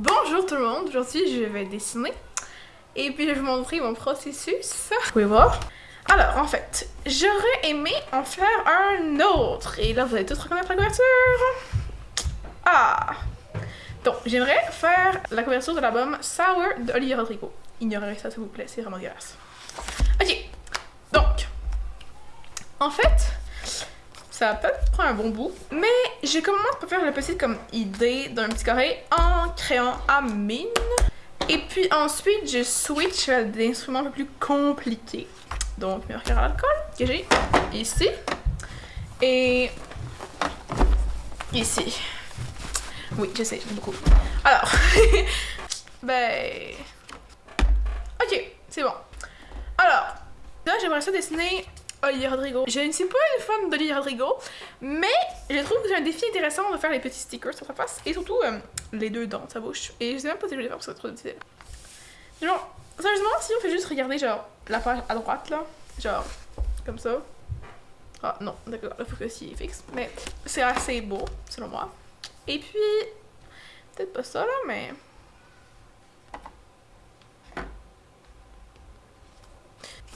Bonjour tout le monde, aujourd'hui je vais dessiner et puis je vais vous montrer mon processus. Vous pouvez voir. Alors en fait, j'aurais aimé en faire un autre et là vous allez tous reconnaître la couverture. Ah! Donc j'aimerais faire la couverture de l'album Sour d'Olivier Rodrigo. Ignorez ça s'il vous plaît, c'est vraiment dégueulasse. Ok, donc en fait, ça va peut-être prendre un bon bout. Mais j'ai commencé par faire la petite comme idée d'un petit carré en créant à mine. Et puis ensuite, je switch à des instruments un peu plus compliqués. Donc, mes marqueurs à l'alcool que j'ai ici. Et ici. Oui, je sais, j'aime beaucoup. Alors, ben... Ok, c'est bon. Alors, là, j'aimerais ça dessiner Olivier Rodrigo. Je ne suis pas une fan d'Olivier Rodrigo, mais je trouve que c'est un défi intéressant de faire les petits stickers sur sa face et surtout euh, les deux dents de sa bouche. Et je sais même pas si je vais les faire parce que c'est trop difficile. Genre, sérieusement, si on fait juste regarder genre la page à droite là, genre comme ça. Ah non, d'accord, là faut que c'est fixe. Mais c'est assez beau, selon moi. Et puis, peut-être pas ça là, mais.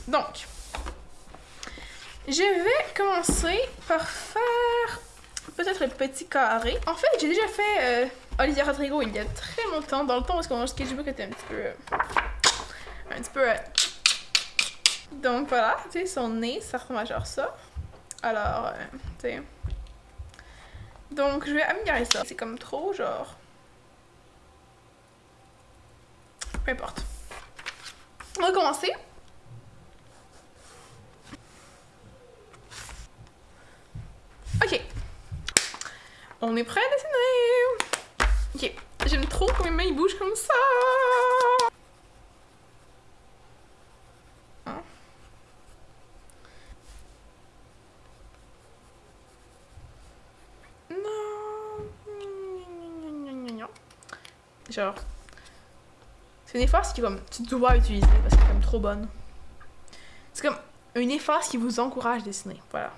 Donc, je vais commencer par faire peut-être le petit carré. En fait, j'ai déjà fait euh, Olivia Rodrigo il y a très longtemps, dans le temps parce que mon sketchbook était un petit peu... Euh, un petit peu... Euh, donc voilà, tu sais, son nez, ça ressemble à genre ça. Alors, tu sais... Donc, je vais améliorer ça. C'est comme trop, genre... Peu importe. On va commencer. On est prêt à dessiner? Ok, j'aime trop quand mes mains bougent comme ça hein? Non Genre C'est une efface qui comme tu dois utiliser parce qu'elle est comme trop bonne. C'est comme une efface qui vous encourage à dessiner. Voilà.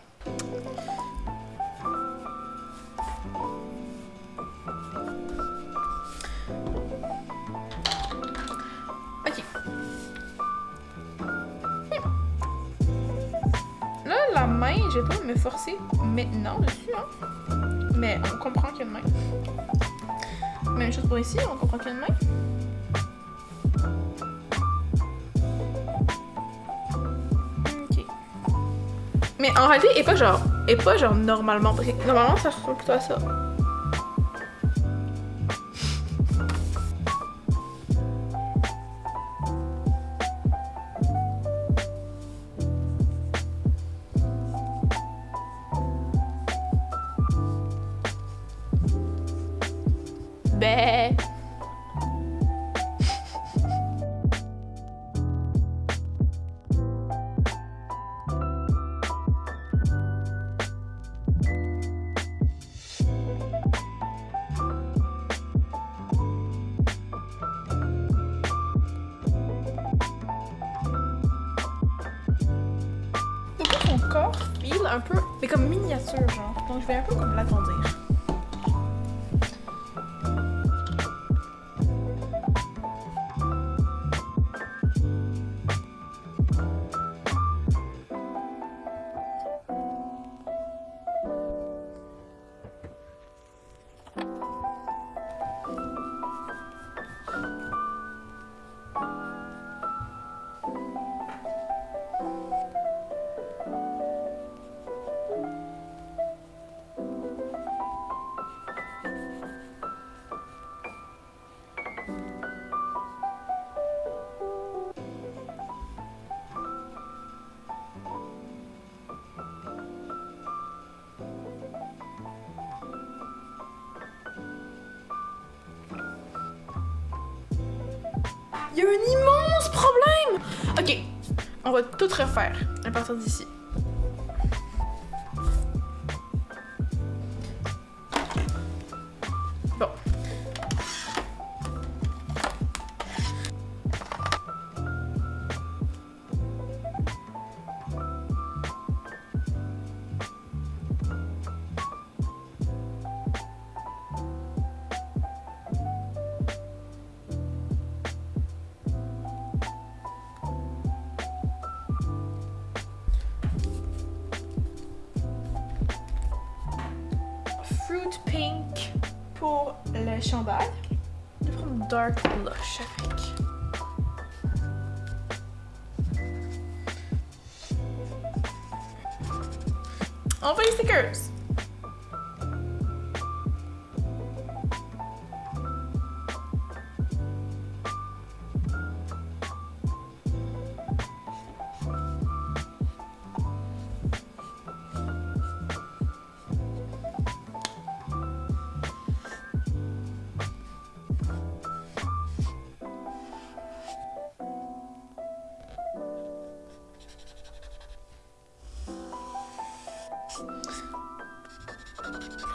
Je vais pas me forcer maintenant dessus, hein. Mais on comprend qu'il y a une main. Même chose pour ici, on comprend qu'il y a une main. Ok. Mais en réalité, et pas genre, pas genre normalement, parce que normalement ça ressemble plutôt à ça. Un peu, mais comme miniature, genre. Donc je vais un peu comme l'agrandir. Il y a un immense problème! Ok, on va tout refaire à partir d'ici. Pink pour le chandail. Je vais prendre dark blush avec. On va les stickers!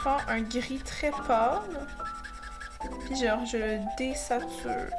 Un gris très pâle. Puis genre, je le désature.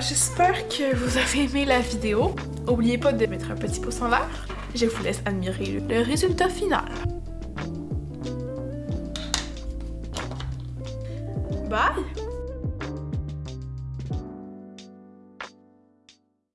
J'espère que vous avez aimé la vidéo. N'oubliez pas de mettre un petit pouce en l'air. Je vous laisse admirer le résultat final. Bye!